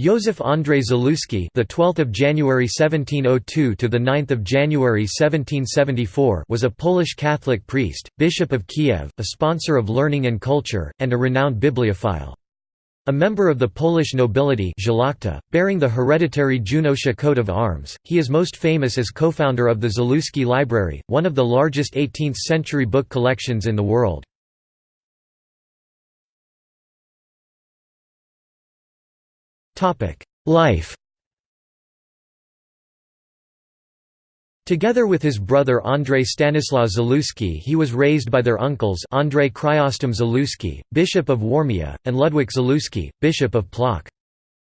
Józef Andrzej Zaluski, the 12th of January 1702 to the 9th of January 1774, was a Polish Catholic priest, bishop of Kiev, a sponsor of learning and culture, and a renowned bibliophile. A member of the Polish nobility bearing the hereditary Junosza coat of arms, he is most famous as co-founder of the Zaluski Library, one of the largest 18th-century book collections in the world. Life Together with his brother Andrzej Stanislaw Zaluski he was raised by their uncles Andrzej Chrysostom Zaluski, Bishop of Warmia, and Ludwik Zaluski, Bishop of Plock.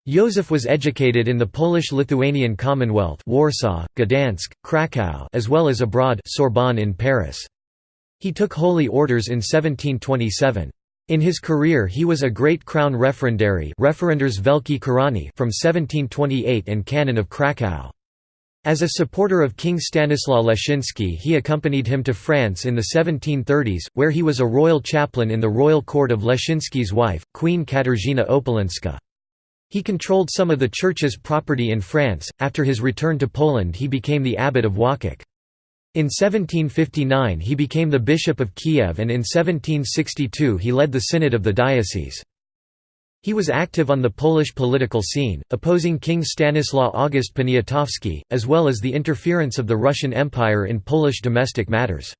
Józef was educated in the Polish-Lithuanian Commonwealth Warsaw, Gdansk, Kraków as well as abroad Sorbonne in Paris. He took holy orders in 1727. In his career he was a great crown referendary Referendarz Wielki Koronny from 1728 and canon of Kraków. As a supporter of King Stanislaw Leszczynski he accompanied him to France in the 1730s, where he was a royal chaplain in the royal court of Leszczynski's wife, Queen Katarzyna Opalinska. He controlled some of the church's property in France. After his return to Poland he became the abbot of Łódź. In 1759 he became the bishop of Kiev and in 1762 he led the synod of the diocese. He was active on the Polish political scene, opposing King Stanislaw August Poniatowski, as well as the interference of the Russian Empire in Polish domestic matters.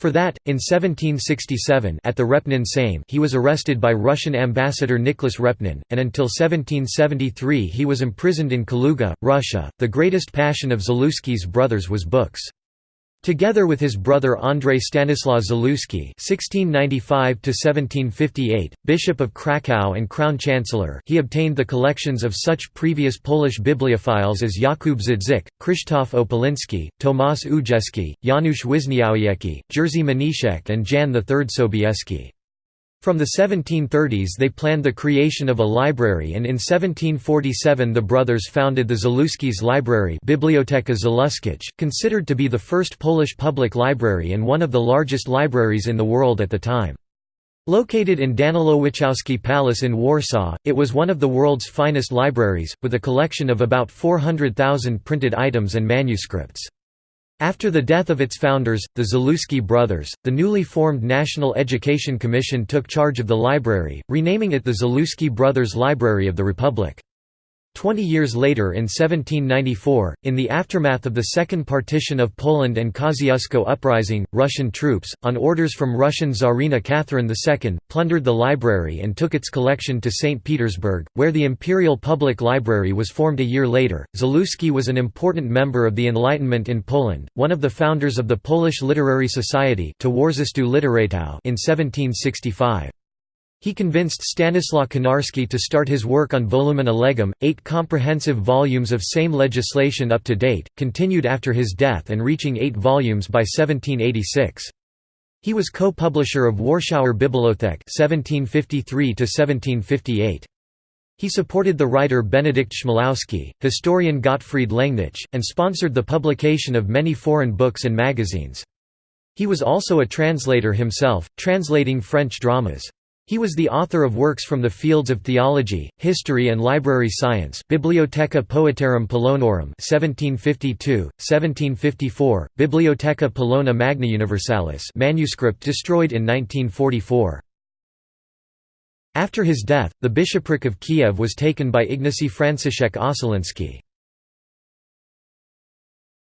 For that, in 1767 at the Repnin Sejm he was arrested by Russian ambassador Nicholas Repnin, and until 1773 he was imprisoned in Kaluga, Russia. The greatest passion of Zaluski's brothers was books. Together with his brother Andrzej Stanislaw Zaluski (1695–1758), Bishop of Kraków and Crown Chancellor, he obtained the collections of such previous Polish bibliophiles as Jakub Zadzik, Krzysztof Opalinski, Tomasz Ujejski, Janusz Wisniowiecki, Jerzy Mniszek, and Jan III Sobieski. From the 1730s they planned the creation of a library and in 1747 the brothers founded the Zaluskis Library Biblioteka Zaluskich, considered to be the first Polish public library and one of the largest libraries in the world at the time. Located in Danilo Danilowiczowski Palace in Warsaw, it was one of the world's finest libraries, with a collection of about 400,000 printed items and manuscripts. After the death of its founders, the Zaluski brothers, the newly formed National Education Commission took charge of the library, renaming it the Zaluski Brothers Library of the Republic. Twenty years later in 1794, in the aftermath of the Second Partition of Poland and Kosciuszko Uprising, Russian troops, on orders from Russian Tsarina Catherine II, plundered the library and took its collection to St. Petersburg, where the Imperial Public Library was formed a year later. Zaluski was an important member of the Enlightenment in Poland, one of the founders of the Polish Literary Society in 1765. He convinced Stanislaw Konarski to start his work on Volumina Legum, eight comprehensive volumes of Sejm legislation up to date, continued after his death and reaching eight volumes by 1786. He was co-publisher of Warschauer Bibliothek 1753 He supported the writer Benedykt Chmielowski, historian Gottfried Lengnich, and sponsored the publication of many foreign books and magazines. He was also a translator himself, translating French dramas. He was the author of works from the fields of theology, history and library science Bibliotheca Poetarum Polonorum 1752, 1754, Bibliotheca Polona Magna Universalis manuscript destroyed in 1944. After his death, the bishopric of Kiev was taken by Ignacy Franciszek Ossolinski.